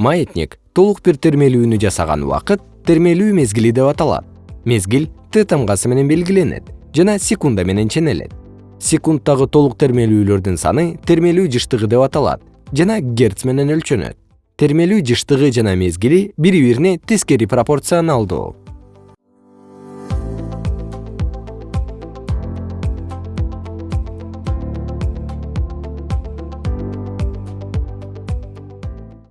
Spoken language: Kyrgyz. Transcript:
маятник толук бир термелүүнү жасаган убакыт термелүү мезгили деп аталат. Мезгил т тамгасы менен белгиленет жана секунда менен ченелет. Секундтагы толук термелүүлөрдүн саны термелүү жыштыгы деп аталат жана герц менен өлчөнөт. Термелүү жыштыгы жана мезгили бири бирине тескери пропорционалдуу.